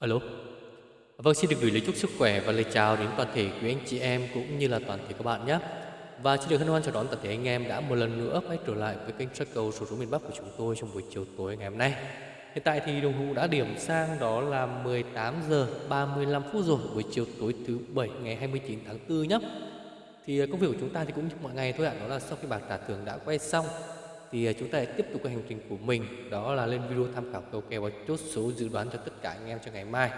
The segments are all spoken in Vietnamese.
Alo. Vâng, xin được gửi lời chúc sức khỏe và lời chào đến toàn thể quý anh chị em cũng như là toàn thể các bạn nhé. Và xin được hân hoan chào đón toàn thể anh em đã một lần nữa quay trở lại với kênh track cầu số số miền Bắc của chúng tôi trong buổi chiều tối ngày hôm nay. Hiện tại thì đồng hồ đã điểm sang đó là 18 giờ 35 phút rồi buổi chiều tối thứ bảy ngày 29 tháng 4 nhé. Thì công việc của chúng ta thì cũng như mọi ngày thôi ạ, đó là sau khi bảng trả thưởng đã quay xong thì à, chúng ta lại tiếp tục cái hành trình của mình, đó là lên video tham khảo cầu kèo và chốt số dự đoán cho tất cả anh em cho ngày mai.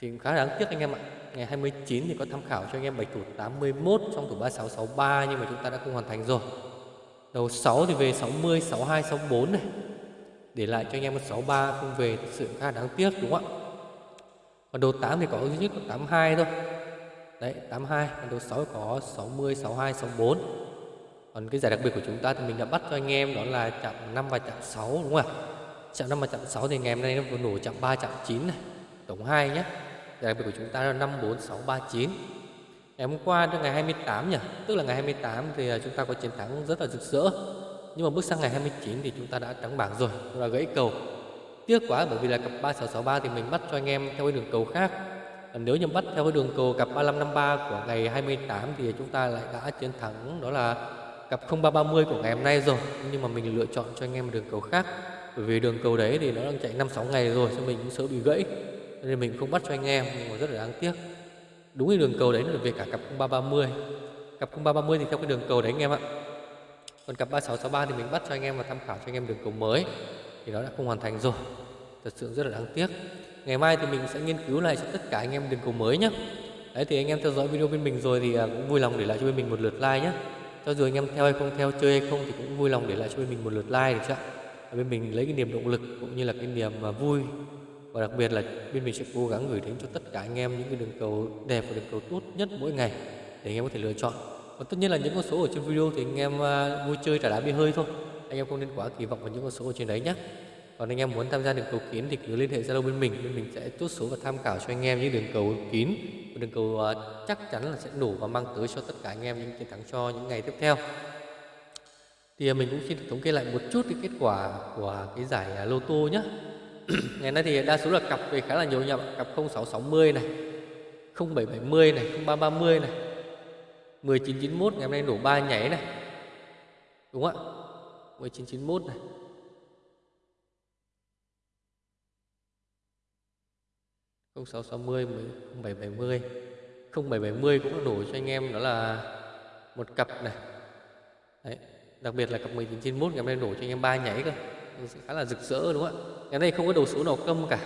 Thì khá đáng tiếc anh em ạ, ngày 29 thì có tham khảo cho anh em bạch thủ 81 trong thủ 3663 nhưng mà chúng ta đã không hoàn thành rồi. Đầu 6 thì về 60 62 64 này. Để lại cho anh em một 63 không về thực sự khá đáng tiếc, đúng không ạ? Còn đầu 8 thì có duy nhất có 82 thôi. Đấy 82 còn đầu 6 có 60 62 64 còn cái giải đặc biệt của chúng ta thì mình đã bắt cho anh em đó là chạm 5 và chạm 6 đúng không ạ? Chạm 5 và chạm 6 thì ngày hôm nay nó vừa nổ chạm 3 chạm 9 này, tổng 2 nhé. Giải đặc biệt của chúng ta là 5 4 6 3 9 ngày hôm qua đến ngày 28 nhỉ? Tức là ngày 28 thì à, chúng ta có chiến thắng rất là rực rỡ. Nhưng mà bước sang ngày 29 thì chúng ta đã trắng bảng rồi là gãy cầu. Tiếc quá, bởi vì là cặp 3663 thì mình bắt cho anh em theo cái đường cầu khác. Nếu như bắt theo cái đường cầu cặp 3553 của ngày 28 thì chúng ta lại đã chiến thắng, đó là cặp 0330 của ngày hôm nay rồi. Nhưng mà mình lựa chọn cho anh em một đường cầu khác. Bởi vì đường cầu đấy thì nó đang chạy 5 6 ngày rồi cho mình cũng sợ bị gãy. Nên mình không bắt cho anh em, nhưng mà rất là đáng tiếc. Đúng cái đường cầu đấy là về cả cặp 0330 cặp 0330 thì theo cái đường cầu đấy anh em ạ. Còn cặp 3663 thì mình bắt cho anh em và tham khảo cho anh em đường cầu mới. Thì nó đã không hoàn thành rồi. Thật sự rất là đáng tiếc. Ngày mai thì mình sẽ nghiên cứu lại cho tất cả anh em đường cầu mới nhé đấy, thì anh em theo dõi video bên mình rồi thì à, cũng vui lòng để lại cho bên mình một lượt like nhé cho dù anh em theo hay không, theo chơi hay không thì cũng vui lòng để lại cho bên mình một lượt like được chưa ạ? Bên mình lấy cái niềm động lực cũng như là cái niềm mà vui. Và đặc biệt là bên mình sẽ cố gắng gửi đến cho tất cả anh em những cái đường cầu đẹp và đường cầu tốt nhất mỗi ngày để anh em có thể lựa chọn. Và tất nhiên là những con số ở trên video thì anh em à, vui chơi trả đá bia hơi thôi. Anh em không nên quá kỳ vọng vào những con số ở trên đấy nhé còn anh em muốn tham gia đường cầu kín thì cứ liên hệ zalo bên mình bên mình sẽ chốt số và tham khảo cho anh em những đường cầu kín đường cầu ờ, chắc chắn là sẽ đủ và mang tới cho tất cả anh em những chiến thắng cho những ngày tiếp theo. Thì ờ, mình cũng xin thống kê lại một chút cái kết quả của cái giải ờ, lô tô nhé ngày nay thì đa số là cặp về khá là nhiều nhầm cặp 0660 này 0770 này 0330 này 1991 ngày hôm nay nổ ba nhảy này. Đúng không ạ? 1991 này. 0660 0770 0770 cũng nổi cho anh em đó là một cặp này. Đấy. đặc biệt là cặp 1991 ngày hôm nay nổi cho anh em ba nháy cơ. Khá là rực rỡ, đúng không ạ? Ngày nay không có đầu số nào câm cả.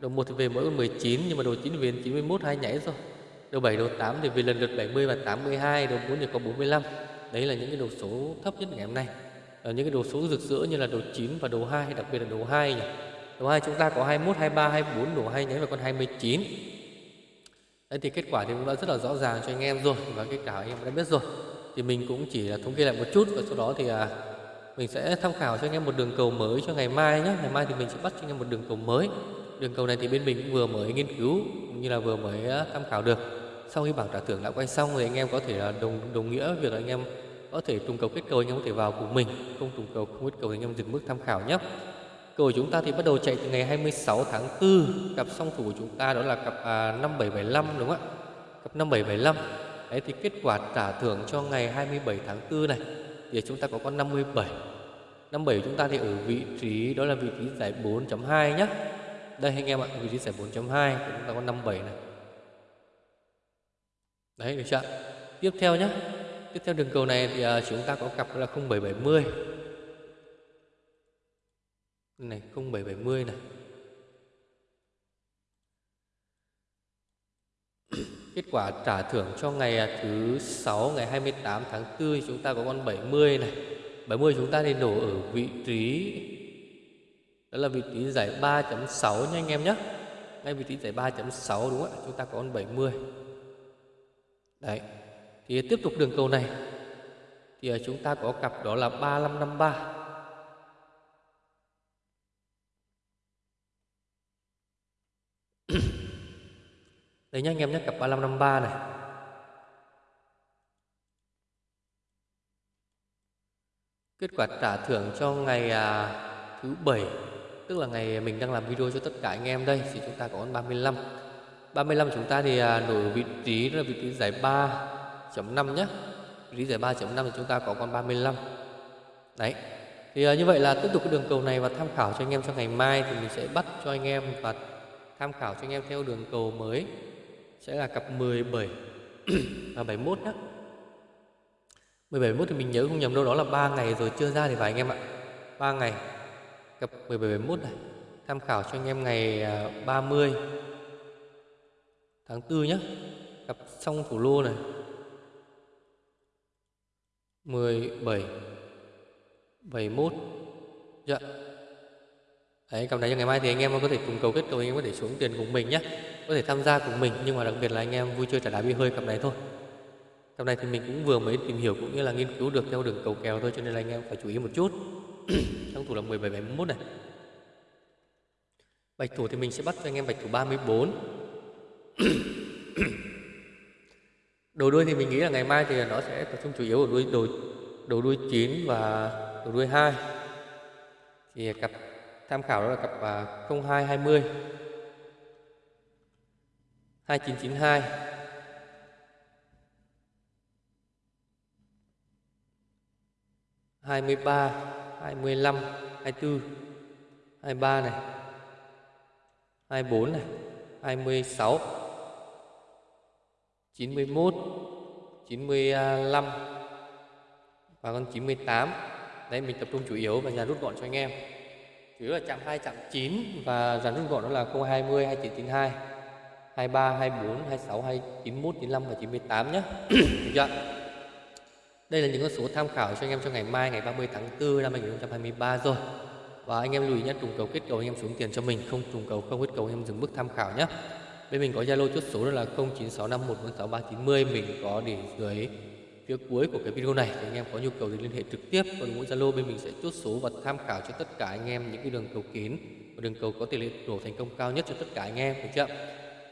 Đầu 1 thì về mỗi con 19 nhưng mà đầu 9 về 91 hai nháy rồi đầu 7 đầu 8 thì về lần lượt 70 và 82 đầu 4 thì có 45 đấy là những cái đầu số thấp nhất ngày hôm nay. Ở những cái đầu số rực rỡ như là đầu 9 và đầu 2 đặc biệt là đầu 2 nhỉ. Đúng 2 chúng ta có 21, 23, 24, đầu 2 nhánh vào con 29. Đấy thì kết quả thì cũng đã rất là rõ ràng cho anh em rồi và kết quả anh em đã biết rồi. Thì mình cũng chỉ là thống kê lại một chút và sau đó thì à, mình sẽ tham khảo cho anh em một đường cầu mới cho ngày mai nhé. Ngày mai thì mình sẽ bắt cho anh em một đường cầu mới. Đường cầu này thì bên mình cũng vừa mới nghiên cứu cũng như là vừa mới à, tham khảo được. Sau khi bảng trả thưởng đã quay xong thì anh em có thể là đồng đồng nghĩa việc là anh em có thể trùng cầu kết cầu anh em có thể vào cùng mình, không trùng cầu không kết cầu anh em dừng mức tham khảo nhé. Cầu của chúng ta thì bắt đầu chạy từ ngày 26 tháng 4 Cặp song thủ của chúng ta đó là cặp à, 5775 đúng không ạ? Cặp 5775 Đấy thì kết quả trả thưởng cho ngày 27 tháng 4 này Thì chúng ta có con 57 57 của chúng ta thì ở vị trí đó là vị trí giải 4.2 nhé Đây anh em ạ vị trí giải 4.2 Chúng ta có 57 này. Đấy được chưa Tiếp theo nhé Tiếp theo đường cầu này thì à, chúng ta có cặp là 0770 này 0770 này. Kết quả trả thưởng cho ngày à, thứ 6 ngày 28 tháng 4 chúng ta có con 70 này. 70 chúng ta nên đổ ở vị trí, Đó là vị trí giải 3.6 nha anh em nhé Ngay vị trí giải 3.6 đúng không ạ? Chúng ta có con 70 Đấy, Thì tiếp tục đường cầu này. Thì à, chúng ta có cặp đó là 3553 Đấy nhá anh em nhé cặp 3553 này. Kết quả trả thưởng cho ngày à, thứ bảy tức là ngày mình đang làm video cho tất cả anh em đây thì chúng ta có con 35 35 chúng ta thì à, nổi vị trí là vị trí giải 3.5 nhé vị trí giải 3.5 thì chúng ta có con 35 đấy. Thì à, như vậy là tiếp tục cái đường cầu này và tham khảo cho anh em cho ngày mai thì mình sẽ bắt cho anh em và tham khảo cho anh em theo đường cầu mới sẽ là cặp 17 và 71 nhé 17 71 thì mình nhớ không nhầm đâu, đó là 3 ngày rồi chưa ra thì phải anh em ạ. 3 ngày, cặp 17 71 này. Tham khảo cho anh em ngày à, 30 tháng 4 nhé cặp xong thủ lô này. 17 71 Dạ. Đấy, cặp này cho ngày mai thì anh em có thể cùng cầu kết cầu anh em có thể xuống tiền cùng mình nhé. Có thể tham gia cùng mình nhưng mà đặc biệt là anh em vui chơi trả đá bi hơi cặp này thôi. Cặp này thì mình cũng vừa mới tìm hiểu cũng như là nghiên cứu được theo đường cầu kèo thôi cho nên là anh em phải chú ý một chút. Trong thủ là 17 71 này. Bạch thủ thì mình sẽ bắt cho anh em bạch thủ 34 Đầu đuôi thì mình nghĩ là ngày mai thì nó sẽ tập trung chủ yếu ở đuôi đầu đầu đuôi 9 và đầu đuôi 2 thì cặp tham khảo đó là cặp 0220 2992 23 25 24 23 này. 24 này. 26 91 95 và con 98 đấy, mình tập trung chủ yếu và nhà rút gọn cho anh em chủ yếu là chạm 2 chạm 9 và dàn rút gọn đó là 020 2992 23 24 26 291 95 và 98 nhé được chưa đây là những con số tham khảo cho anh em cho ngày mai, ngày 30 tháng 4 năm 2023 rồi. Và anh em lưu ý nhé trùng cầu kết cầu anh em xuống tiền cho mình, không trùng cầu, không kết cầu anh em dừng bước tham khảo nhé bên mình có zalo chốt số đó là 0965146390 mình có để dưới phía cuối của cái video này thì anh em có nhu cầu thì liên hệ trực tiếp, còn mỗi zalo bên mình sẽ chốt số và tham khảo cho tất cả anh em những cái đường cầu kín. Và đường cầu có tỷ lệ đổ thành công cao nhất cho tất cả anh em, được chưa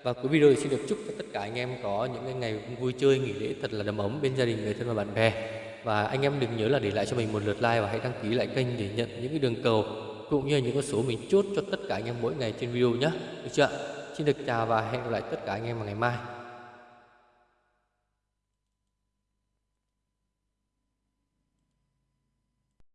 và cuối video thì xin được chúc cho tất cả anh em có những ngày vui chơi, nghỉ lễ thật là đầm ấm bên gia đình, người thân và bạn bè. Và anh em đừng nhớ là để lại cho mình một lượt like và hãy đăng ký lại kênh để nhận những cái đường cầu cũng như những con số mình chốt cho tất cả anh em mỗi ngày trên video nhé. Được chưa xin được chào và hẹn gặp lại tất cả anh em vào ngày mai.